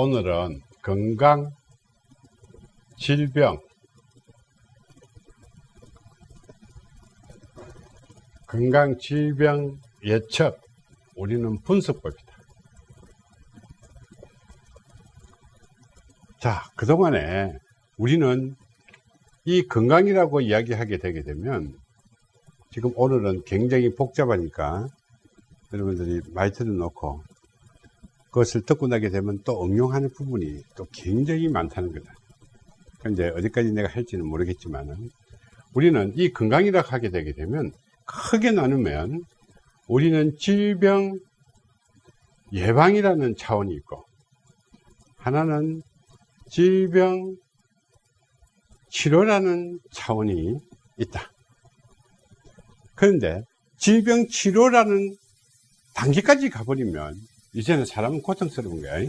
오늘은 건강, 질병, 건강, 질병, 예측, 우리는 분석법이다. 자, 그동안에 우리는 이 건강이라고 이야기하게 되게 되면 지금 오늘은 굉장히 복잡하니까 여러분들이 마이크를 놓고 그것을 듣고 나게 되면 또 응용하는 부분이 또 굉장히 많다는 거다. 근데 어디까지 내가 할지는 모르겠지만은 우리는 이 건강이라고 하게 되게 되면 크게 나누면 우리는 질병 예방이라는 차원이 있고 하나는 질병 치료라는 차원이 있다. 그런데 질병 치료라는 단계까지 가버리면 이제는 사람은 고통스러운 거야.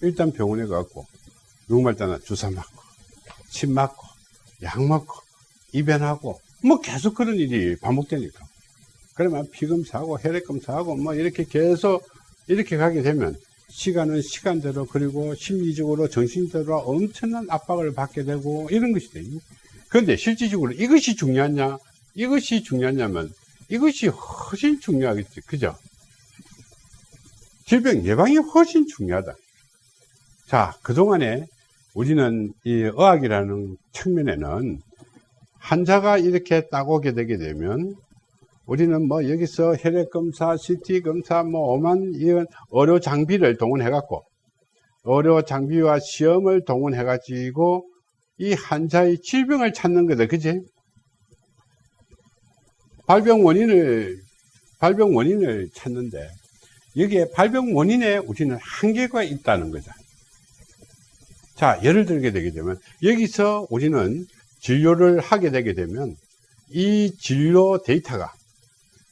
일단 병원에 가고 누구말 따나 주사 맞고 침 맞고 약 먹고 입원하고 뭐 계속 그런 일이 반복되니까 그러면 피검사하고 혈액검사하고 뭐 이렇게 계속 이렇게 가게 되면 시간은 시간대로 그리고 심리적으로 정신적으로 엄청난 압박을 받게 되고 이런 것이 돼. 그런데 실질적으로 이것이 중요하냐 이것이 중요하냐면 이것이 훨씬 중요하겠지 그죠 질병 예방이 훨씬 중요하다 자 그동안에 우리는 이 의학이라는 측면에는 환자가 이렇게 딱 오게 되게 되면 우리는 뭐 여기서 혈액검사, CT검사, 뭐 오만 이런 의료 장비를 동원해 갖고 의료 장비와 시험을 동원해 가지고 이 환자의 질병을 찾는 거다. 그지? 발병 원인을 발병 원인을 찾는데 여기에 발병 원인에 우리는 한계가 있다는 거죠. 자, 예를 들게 되게 되면 여기서 우리는 진료를 하게 되게 되면 이 진료 데이터가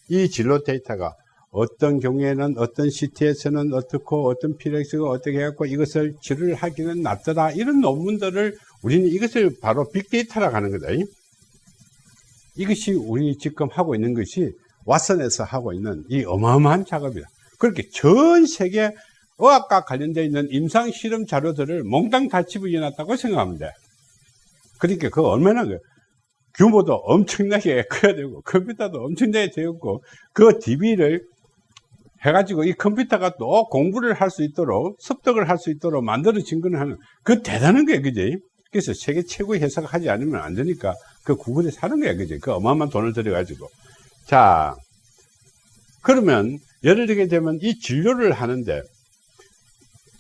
이 진로 데이터가 어떤 경우에는 어떤 시티에서는 어떻고 어떤 피렉스가 어떻게 해갖고 이것을 치료를 하기는 낫더라 이런 논문들을 우리는 이것을 바로 빅데이터라고 하는 거다 이것이 우리 지금 하고 있는 것이 왓슨에서 하고 있는 이 어마어마한 작업이다 그렇게 전 세계 의학과 관련되어 있는 임상 실험 자료들을 몽땅 다 집어넣었다고 돼 그러니까 그 얼마나 그 규모도 엄청나게 커야 되고 컴퓨터도 엄청나게 되었고 그 DB를 해가지고 이 컴퓨터가 또 공부를 할 수 있도록 습득을 할 수 있도록 만들어진 거는 하는 그 대단한 거야 그지? 그래서 세계 최고의 회사가 하지 않으면 안 되니까 그 구글에 사는 거야 그지? 그 어마어마한 돈을 들여 가지고. 자 그러면 예를 들게 되면 이 진료를 하는데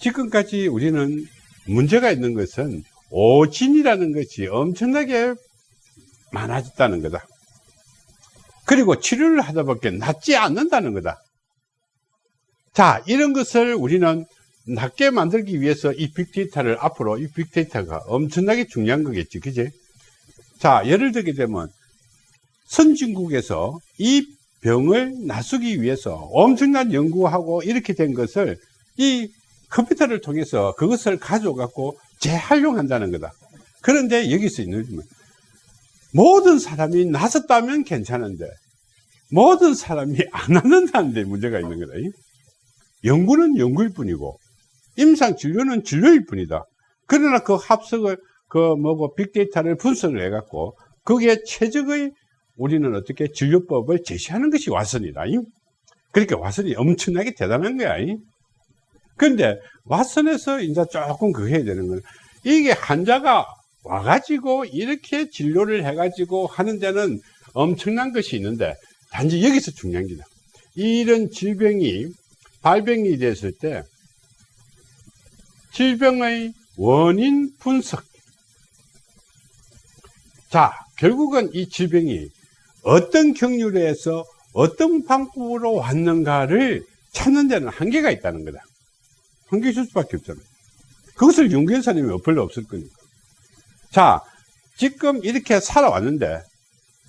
지금까지 우리는 문제가 있는 것은 오진이라는 것이 엄청나게 많아졌다는 거다. 그리고 치료를 하다 보니까 낫지 않는다는 거다. 자, 이런 것을 우리는 낫게 만들기 위해서 이 빅데이터를 앞으로 이 빅데이터가 엄청나게 중요한 거겠지. 그지? 자, 예를 들게 되면 선진국에서 이 병을 낫수기 위해서 엄청난 연구하고 이렇게 된 것을 이 컴퓨터를 통해서 그것을 가져갖고 재활용한다는 거다. 그런데 여기서 있는 모든 사람이 나섰다면 괜찮은데 모든 사람이 안 하는다는 데 문제가 있는 거다. 연구는 연구일 뿐이고 임상 진료는 진료일 뿐이다. 그러나 그 합석을 그 뭐고 빅데이터를 분석을 해갖고 거기에 최적의 우리는 어떻게 진료법을 제시하는 것이 와선이다. 그러니까 와선이 엄청나게 대단한 거야. 그런데 와선에서 이제 조금 그 해야 되는 거는 이게 환자가 와가지고 이렇게 진료를 해가지고 하는 데는 엄청난 것이 있는데 단지 여기서 중요한 게다. 이런 질병이 발병이 됐을 때 질병의 원인 분석. 자, 결국은 이 질병이 어떤 경류에서 어떤 방법으로 왔는가를 찾는 데는 한계가 있다는 거다. 한계 있을 수밖에 없잖아요. 그것을 윤계사님이 별로 없을 거니까. 자, 지금 이렇게 살아왔는데,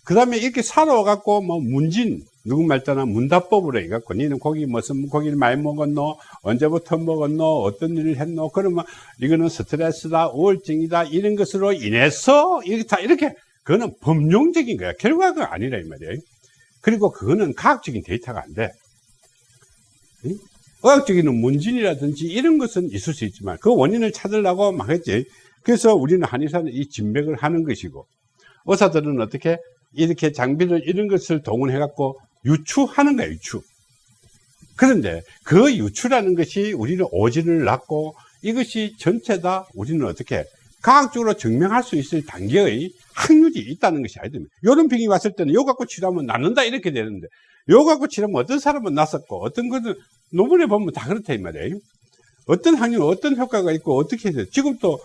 그 다음에 이렇게 살아와갖고, 뭐, 문진, 누구 말따나 문답법으로 해갖고, 니는 고기 무슨 고기를 많이 먹었노? 언제부터 먹었노? 어떤 일을 했노? 그러면 이거는 스트레스다, 우울증이다, 이런 것으로 인해서, 이렇게 다 이렇게, 그거는 범용적인 거야. 결과가 아니라, 이 말이에요. 그리고 그거는 과학적인 데이터가 안 돼. 의학적인 문진이라든지 이런 것은 있을 수 있지만 그 원인을 찾으려고 막 했지. 그래서 우리는 한의사는 이 진맥을 하는 것이고 의사들은 어떻게 이렇게 장비를 이런 것을 동원해 갖고 유추하는 거야 유추 그런데 그 유추라는 것이 우리는 오지를 낳고 이것이 전체 다 우리는 어떻게 과학적으로 증명할 수 있을 단계의 확률이 있다는 것이 아니거든요. 이런 병이 왔을 때는 요 갖고 치료하면 낫는다 이렇게 되는데 요 갖고 치료하면 어떤 사람은 낫었고 어떤 것은 논문에 보면 다 그렇다 이 말이에요. 어떤 확률, 어떤 효과가 있고 어떻게 해서 지금 또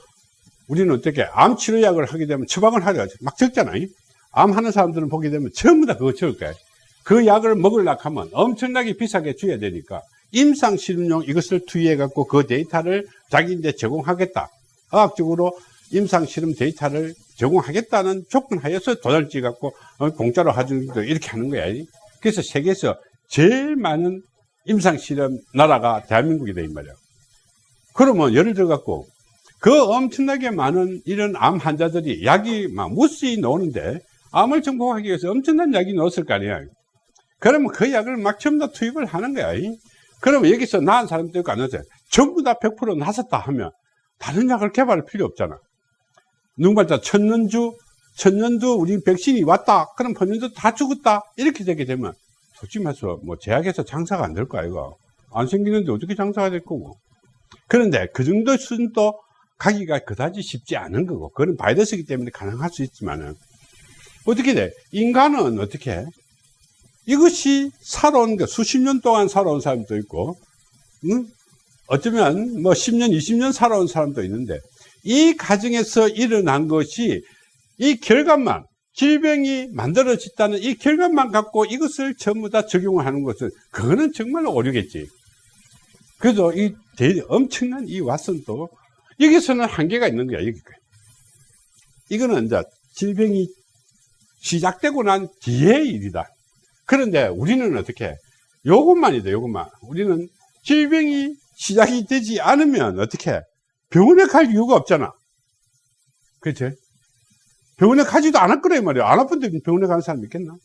우리는 어떻게 암 치료약을 하게 되면 처방을 하려 막 적잖아요. 암 하는 사람들은 보게 되면 전부 다 그거 적을 거예요. 그 약을 먹으려고 하면 엄청나게 비싸게 줘야 되니까 임상 실험용 이것을 투여해 갖고 그 데이터를 자기인데 제공하겠다. 과학적으로 임상 실험 데이터를 제공하겠다는 조건 하에서 찍어 갖고 어, 공짜로 하주기도 이렇게 하는 거야. 그래서 세계에서 제일 많은 임상 실험 나라가 대한민국이다 이 말이야. 그러면 예를 들어 갖고 그 엄청나게 많은 이런 암 환자들이 약이 막 무수히 나오는데 암을 정복하기 위해서 엄청난 약이 나왔을 거 아니야. 그러면 그 약을 막 전부 다 투입을 하는 거야. 그러면 여기서 나은 사람도 있고 안 나서 전부 다 100% 나섰다 하면 다른 약을 개발할 필요 없잖아. 누군가 천년주, 천년도 우리 백신이 왔다. 그럼 천년도 다 죽었다. 이렇게 되게 되면 솔직히 말해서 뭐 제약에서 장사가 안 될 거 아이가. 안 생기는데 어떻게 장사가 될 거고. 그런데 그 정도 수준도 가기가 그다지 쉽지 않은 거고 그건 바이러스이기 때문에 가능할 수 있지만은 어떻게 돼? 인간은 어떻게 해? 이것이 살아온 거 수십 년 동안 살아온 사람도 있고 응? 어쩌면 뭐 10년 20년 살아온 사람도 있는데 이 과정에서 일어난 것이 이 결과만 질병이 만들어졌다는 이 결과만 갖고 이것을 전부 다 적용을 하는 것은 그거는 정말 오류겠지 그래서 이 엄청난 이 왓슨도 여기서는 한계가 있는 거야, 여기. 이거는 이제 질병이 시작되고 난 뒤의 일이다. 그런데 우리는 어떻게, 요것만이다, 요것만. 우리는 질병이 시작이 되지 않으면 어떻게, 병원에 갈 이유가 없잖아. 그렇지? 병원에 가지도 않을 거래 말이야. 안 아픈데 병원에 가는 사람 있겠나?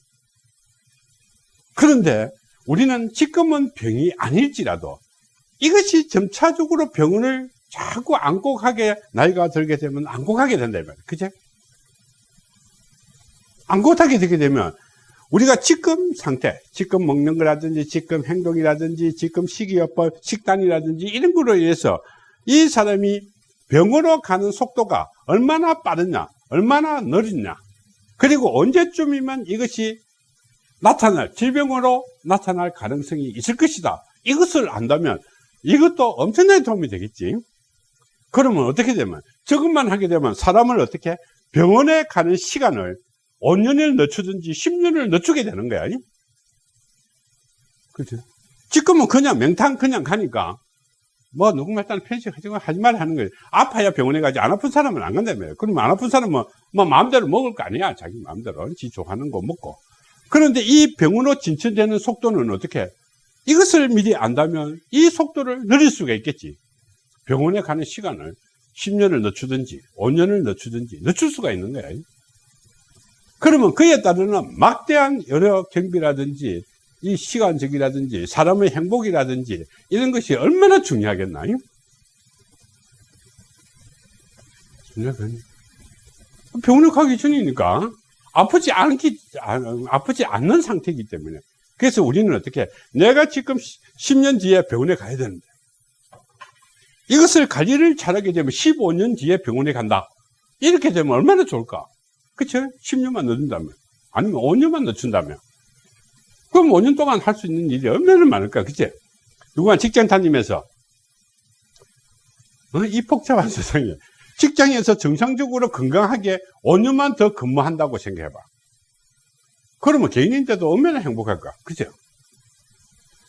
그런데 우리는 지금은 병이 아닐지라도 이것이 점차적으로 병원을 자꾸 안고 가게 나이가 들게 되면 안고 가게 된다 이 말이에요 그제? 안고 타게 되게 되면 우리가 지금 상태, 지금 먹는 거라든지 지금 행동이라든지 지금 식이요법, 식단이라든지 이런 거로 인해서 이 사람이 병으로 가는 속도가 얼마나 빠르냐, 얼마나 느리냐, 그리고 언제쯤이면 이것이 나타날, 질병으로 나타날 가능성이 있을 것이다. 이것을 안다면 이것도 엄청나게 도움이 되겠지. 그러면 어떻게 되면 저것만 하게 되면 사람을 어떻게 병원에 가는 시간을 5년을 늦추든지 10년을 늦추게 되는 거야. 그렇죠? 지금은 그냥 맹탕 그냥 가니까 뭐 누군가 일단 편식 하지 말 하는 거예요. 아파야 병원에 가지 안 아픈 사람은 안 간다며요. 그러면 안 아픈 사람은 뭐 마음대로 먹을 거 아니야. 자기 마음대로 지 좋아하는 거 먹고. 그런데 이 병원으로 진천되는 속도는 어떻게? 이것을 미리 안다면 이 속도를 늘릴 수가 있겠지. 병원에 가는 시간을 10년을 늦추든지 5년을 늦추든지 늦출 수가 있는 거야. 그러면 그에 따르는 막대한 여러 경비라든지 이 시간적이라든지 사람의 행복이라든지 이런 것이 얼마나 중요하겠나요? 병원에 가기 전이니까 아프지 않기 아프지 않는 상태이기 때문에 그래서 우리는 어떻게 내가 지금 10년 뒤에 병원에 가야 되는데 이것을 관리를 잘하게 되면 15년 뒤에 병원에 간다. 이렇게 되면 얼마나 좋을까? 그쵸? 10년만 늦는다면. 아니면 5년만 늦춘다면. 그럼 5년 동안 할 수 있는 일이 얼마나 많을까? 그치? 누구나 직장 다니면서, 어? 이 복잡한 세상에 직장에서 정상적으로 건강하게 5년만 더 근무한다고 생각해봐. 그러면 개인인데도 얼마나 행복할까? 그죠?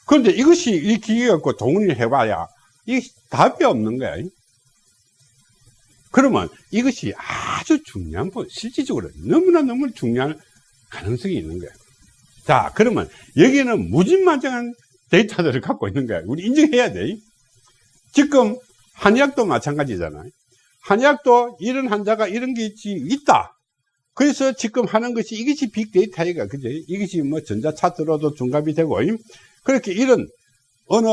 그런데 이것이 이 기계 갖고 동원을 해봐야 이 답이 없는 거야. 그러면 이것이 아주 중요한 부 실질적으로 너무나 너무 중요한 가능성이 있는 거야. 자, 그러면 여기는 무진만장한 데이터들을 갖고 있는 거야. 우리 인정해야 돼. 지금 한의학도 마찬가지잖아요. 한의학도 이런 환자가 이런 게 있다. 그래서 지금 하는 것이 이것이 빅데이터가 그죠? 이것이 뭐 전자차트로도 중갑이 되고 그렇게 이런 어느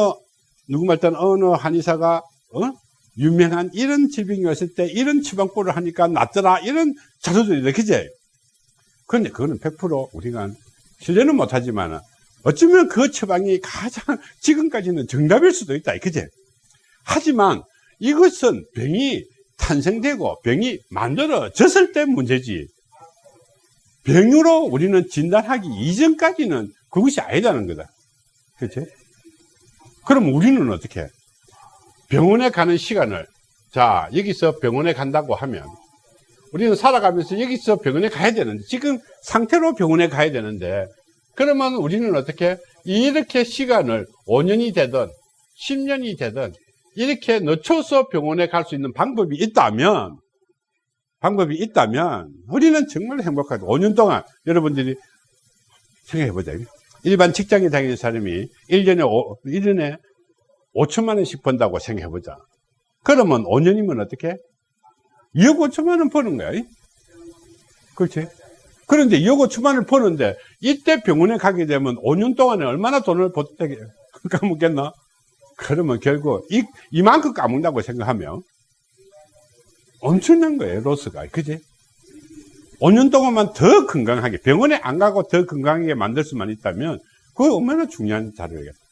누구 말단 어느 한의사가 어? 유명한 이런 질병이 왔을 때 이런 처방법을 하니까 낫더라 이런 자료들이다 그제 그런데 그거는 100% 우리가 신뢰는 못하지만 어쩌면 그 처방이 가장 지금까지는 정답일 수도 있다 그제 하지만 이것은 병이 탄생되고 병이 만들어졌을 때 문제지 병으로 우리는 진단하기 이전까지는 그것이 아니다는 거다 그렇지? 그럼 우리는 어떻게 해? 병원에 가는 시간을 자 여기서 병원에 간다고 하면 우리는 살아가면서 여기서 병원에 가야 되는데 지금 상태로 병원에 가야 되는데 그러면 우리는 어떻게 이렇게 시간을 5년이 되든 10년이 되든 이렇게 늦춰서 병원에 갈 수 있는 방법이 있다면 방법이 있다면 우리는 정말 행복하다 5년 동안 여러분들이 생각해 보자. 일반 직장에 다니는 사람이 1년에 5, 1년에 5천만 원씩 번다고 생각해 보자. 그러면 5년이면 어떻게? 2억 5천만 원 버는 거야 그렇지? 그런데 2억 5천만 원을 버는데 이때 병원에 가게 되면 5년 동안에 얼마나 돈을 버티게 까먹겠나? 그러면 결국 이, 이만큼 까먹는다고 생각하면 엄청난 거예요 로스가. 그지? 5년 동안만 더 건강하게 병원에 안 가고 더 건강하게 만들 수만 있다면 그거 얼마나 중요한 자료겠다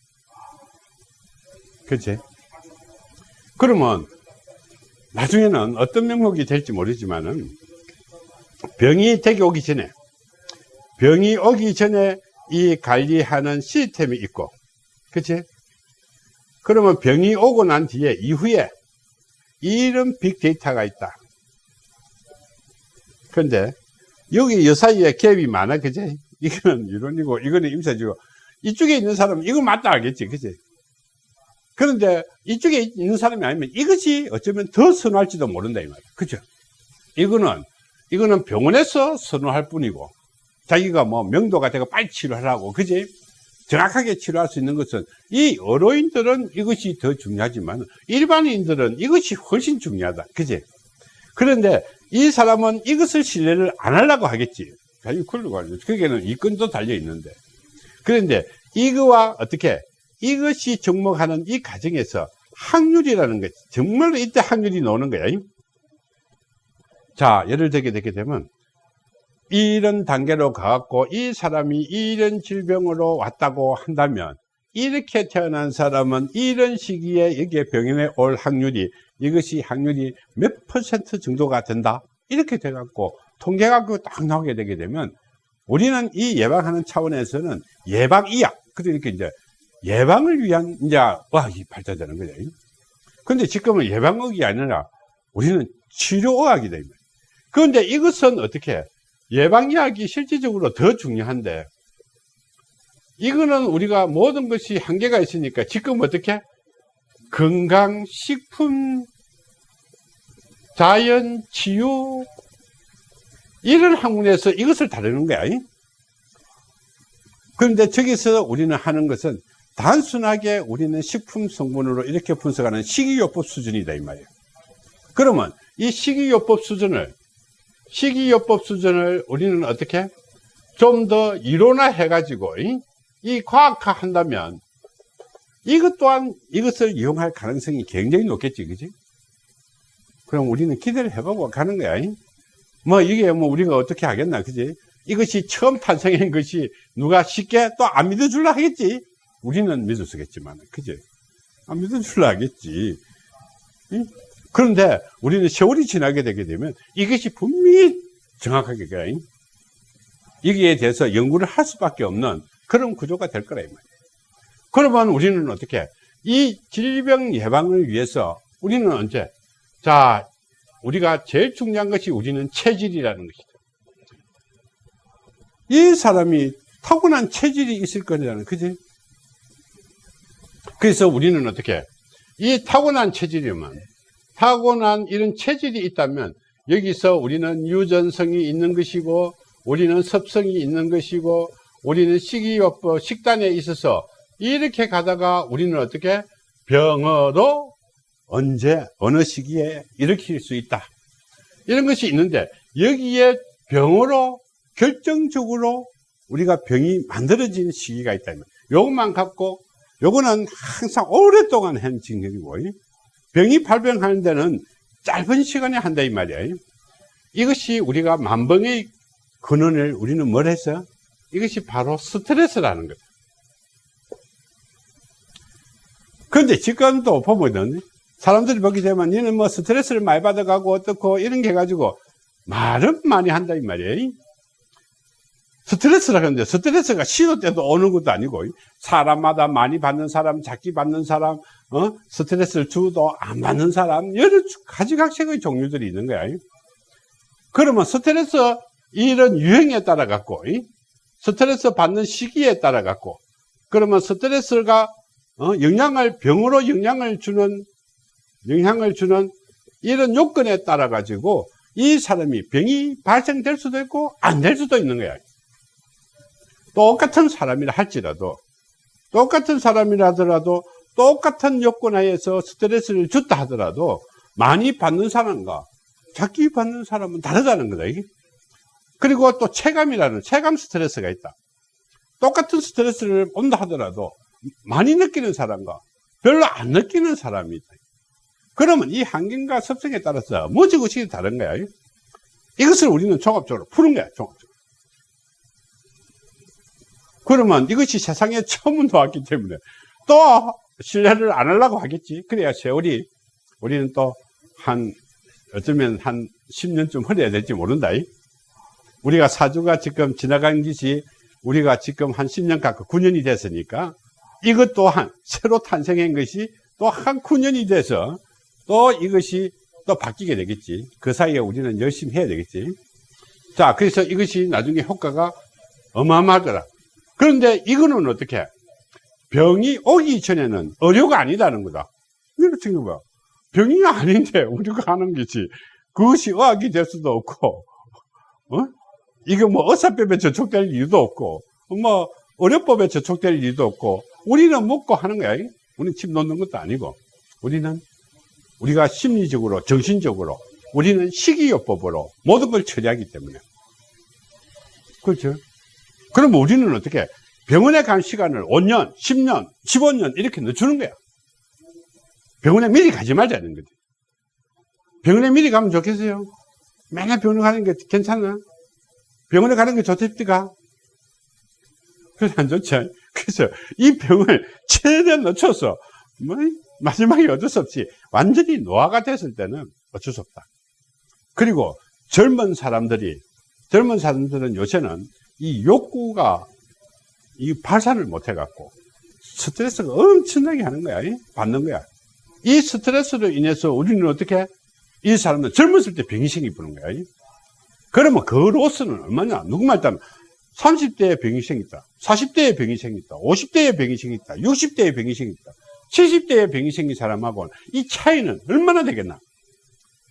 그치? 그러면 나중에는 어떤 명목이 될지 모르지만은 병이 되기 오기 전에 병이 오기 전에 이 관리하는 시스템이 있고 그치? 그러면 병이 오고 난 뒤에 이후에 이런 빅데이터가 있다 근데 여기 요 사이에 갭이 많아 그치? 이거는 이론이고 이거는 임사지고 이쪽에 있는 사람은 이거 맞다 알겠지 그치? 그런데 이쪽에 있는 사람이 아니면 이것이 어쩌면 더 선호할지도 모른다 이 말이야. 그죠? 이거는 이거는 병원에서 선호할 뿐이고 자기가 뭐 명도가 되고 빨리 치료하라고 그지? 정확하게 치료할 수 있는 것은 이 어로인들은 이것이 더 중요하지만 일반인들은 이것이 훨씬 중요하다 그지? 그런데 이 사람은 이것을 신뢰를 안 하려고 하겠지. 거기에는 이건도 달려 있는데. 그런데 이거와 어떻게 이것이 접목하는 이 과정에서 확률이라는 것 정말로 이때 확률이 나오는 거야. 자 예를 들게 되게 되면 이런 단계로 가갖고 이 사람이 이런 질병으로 왔다고 한다면 이렇게 태어난 사람은 이런 시기에 여기에 병원에 올 확률이 이것이 확률이 몇 퍼센트 정도가 된다? 이렇게 돼갖고 통계가 딱 나오게 되게 되면 우리는 이 예방하는 차원에서는 예방의학 그러니까 이제 예방을 위한 이제 의학이 발달되는 거죠. 근데 지금은 예방의학이 아니라 우리는 치료의학이다. 그런데 이것은 어떻게 예방의학이 실질적으로 더 중요한데 이거는 우리가 모든 것이 한계가 있으니까 지금 어떻게 건강 식품 자연 치유 이런 학문에서 이것을 다루는 거야. 그런데 저기서 우리는 하는 것은 단순하게 우리는 식품 성분으로 이렇게 분석하는 식이요법 수준이다 이 말이에요. 그러면 이 식이요법 수준을 식이요법 수준을 우리는 어떻게 좀 더 이론화 해 가지고 이 과학화 한다면 이것 또한 이것을 이용할 가능성이 굉장히 높겠지 그지? 그럼 우리는 기대를 해보고 가는 거야 뭐 이게 뭐 우리가 어떻게 하겠나 그지? 이것이 처음 탄생한 것이 누가 쉽게 또 안 믿어줄라 하겠지 우리는 믿을 수겠지만, 그지? 안 믿을 줄 알겠지. 응? 그런데 우리는 세월이 지나게 되게 되면 이것이 분명히 정확하게, 응? 여기에 대해서 연구를 할 수밖에 없는 그런 구조가 될 거라, 이 말이에요. 그러면 우리는 어떻게, 이 질병 예방을 위해서 우리는 언제, 자, 우리가 제일 중요한 것이 우리는 체질이라는 것이다. 이 사람이 타고난 체질이 있을 거잖아요. 그지? 그래서 우리는 어떻게 이 타고난 체질이면 타고난 이런 체질이 있다면 여기서 우리는 유전성이 있는 것이고 우리는 섭성이 있는 것이고 우리는 식이요법 식단에 있어서 이렇게 가다가 우리는 어떻게 병으로 언제 어느 시기에 일으킬 수 있다. 이런 것이 있는데 여기에 병으로 결정적으로 우리가 병이 만들어지는 시기가 있다면 이것만 갖고 요거는 항상 오랫동안 한 징역이고 병이 발병하는 데는 짧은 시간에 한다 이 말이에요 이것이 우리가 만병의 근원을 우리는 뭘 했어요? 이것이 바로 스트레스라는 거다. 그런데 지금도 보면은 사람들이 보게 되면 니는 뭐 스트레스를 많이 받아가고 어떻고 이런 게 가지고 말은 많이 한다 이 말이에요 스트레스라 그러는데 스트레스가 시도 때도 오는 것도 아니고 사람마다 많이 받는 사람 작게 받는 사람 어? 스트레스를 주도 안 받는 사람 여러 가지 각색의 종류들이 있는 거야 그러면 스트레스 이런 유행에 따라 갖고 스트레스 받는 시기에 따라 갖고 그러면 스트레스가 어? 영향을 병으로 영향을 주는 영향을 주는 이런 요건에 따라 가지고 이 사람이 병이 발생될 수도 있고 안 될 수도 있는 거야 똑같은 사람이라 할지라도 똑같은 사람이라 하더라도 똑같은 요건 하에서 스트레스를 줬다 하더라도 많이 받는 사람과 작게 받는 사람은 다르다는 거다 이게. 그리고 또 체감이라는 체감 스트레스가 있다. 똑같은 스트레스를 온다 하더라도 많이 느끼는 사람과 별로 안 느끼는 사람이 있다. 그러면 이 환경과 습성에 따라서 그것이 다른 거야 이것을 우리는 종합적으로 푸는 거야 종합적으로 그러면 이것이 세상에 처음 나왔기 때문에 또 신뢰를 안 하려고 하겠지. 그래야 세월이 우리는 또 한 어쩌면 한 10년쯤 흘려야 될지 모른다. 우리가 사주가 지금 지나간 것이 우리가 지금 한 10년 가까 9년이 됐으니까 이것 또한 새로 탄생한 것이 또 한 9년이 돼서 또 이것이 또 바뀌게 되겠지. 그 사이에 우리는 열심히 해야 되겠지. 자, 그래서 이것이 나중에 효과가 어마어마하더라. 그런데 이거는 어떻게? 병이 오기 전에는 의료가 아니다는 거다. 이렇게 생각해봐. 병이 아닌데 우리가 하는 것이 그것이 의학이 될 수도 없고, 어? 이게 뭐 의사법에 저촉될 이유도 없고, 뭐 의료법에 저촉될 이유도 없고, 우리는 먹고 하는 거야. 우리는 침 놓는 것도 아니고, 우리는 우리가 심리적으로, 정신적으로, 우리는 식이요법으로 모든 걸 처리하기 때문에. 그렇죠? 그럼 우리는 어떻게 병원에 간 시간을 5년, 10년, 15년 이렇게 늦추는 거야. 병원에 미리 가지 말자는 거지. 병원에 미리 가면 좋겠어요? 맨날 병원에 가는 게 괜찮아? 병원에 가는 게 좋답니까? 그래서 안 좋죠. 그래서 이 병을 최대한 늦춰서 뭐 마지막에 어쩔 수 없이 완전히 노화가 됐을 때는 어쩔 수 없다. 그리고 젊은 사람들이 젊은 사람들은 요새는 이 욕구가 이 발산을 못 해갖고 스트레스가 엄청나게 하는 거야. 받는 거야. 이 스트레스로 인해서 우리는 어떻게 이 사람은 젊었을 때 병이 생기는 거야. 그러면 그 로스는 얼마냐? 누구 말 따면 30대에 병이 생겼다. 40대에 병이 생겼다. 50대에 병이 생겼다. 60대에 병이 생겼다. 70대에 병이 생긴 사람하고는 이 차이는 얼마나 되겠나?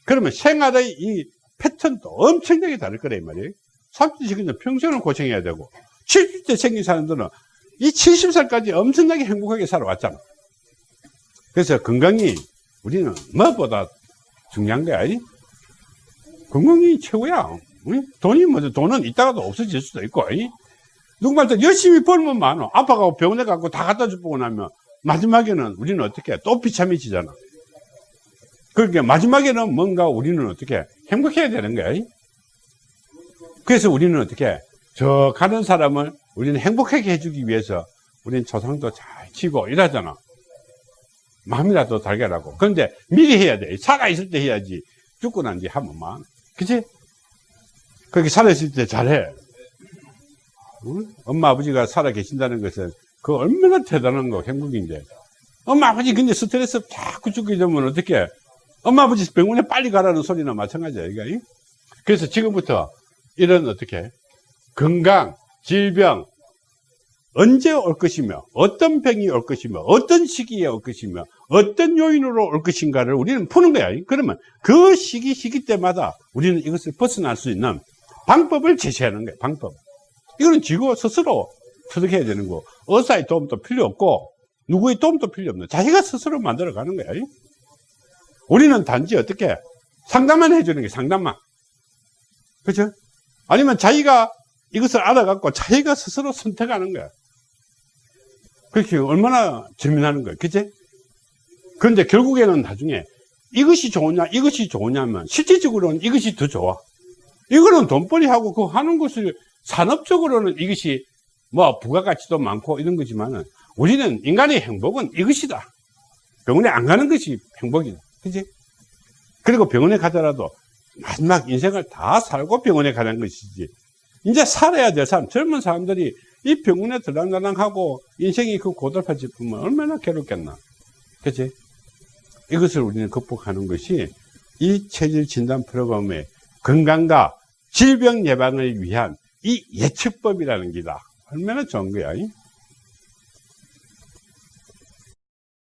그러면 생활의 이 패턴도 엄청나게 다를 거란 말이에요. 30대는 평생을 고생해야 되고 70대 생긴 사람들은 이 70살까지 엄청나게 행복하게 살아왔잖아. 그래서 건강이 우리는 무엇보다 중요한 거야. 건강이 최고야. 돈이 뭐 돈은 있다가도 없어질 수도 있고. 누구말도 열심히 벌면 많아. 아빠가 병원에 가고 다 갖다 주고 나면 마지막에는 우리는 어떻게 또 비참해지잖아. 그러니까 마지막에는 뭔가 우리는 어떻게 행복해야 되는 거야. 그래서 우리는 어떻게 저 가는 사람을 우리는 행복하게 해주기 위해서 우리는 조상도 잘 치고 이러잖아. 마음이라도 달걀하고. 그런데 미리 해야 돼. 살아있을 때 해야지. 죽고 난 뒤 하면만. 그치? 그렇게 살아있을 때 잘해. 응? 엄마, 아버지가 살아 계신다는 것은 그 얼마나 대단한 거, 행복인데. 엄마, 아버지 근데 스트레스 자꾸 죽게 되면 어떻게 엄마, 아버지 병원에 빨리 가라는 소리나 마찬가지야. 이거. 그래서 지금부터 이런 어떻게 건강, 질병 언제 올 것이며 어떤 병이 올 것이며 어떤 시기에 올 것이며 어떤 요인으로 올 것인가를 우리는 푸는 거야. 그러면 그 시기 시기 때마다 우리는 이것을 벗어날 수 있는 방법을 제시하는 거야. 방법. 이거는 지구 스스로 터득해야 되는 거. 의사의 도움도 필요 없고 누구의 도움도 필요 없는 자기가 스스로 만들어 가는 거야. 우리는 단지 어떻게 상담만 해주는 게 상담만. 그렇죠? 아니면 자기가 이것을 알아갖고 자기가 스스로 선택하는 거야. 그렇게 얼마나 재미나는 거예요. 그치? 그런데 결국에는 나중에 이것이 좋으냐, 이것이 좋으냐면 실질적으로는 이것이 더 좋아. 이거는 돈벌이 하고 그 하는 것을 산업적으로는 이것이 뭐 부가가치도 많고 이런 거지만은 우리는 인간의 행복은 이것이다. 병원에 안 가는 것이 행복이다. 그지? 그리고 병원에 가더라도 마지막 인생을 다 살고 병원에 가는 것이지. 이제 살아야 될 사람, 젊은 사람들이 이 병원에 들랑달랑하고 인생이 그 고달파 싶으면 얼마나 괴롭겠나. 그치? 이것을 우리는 극복하는 것이 이 체질 진단 프로그램의 건강과 질병 예방을 위한 이 예측법이라는 게다. 얼마나 좋은 거야. 이?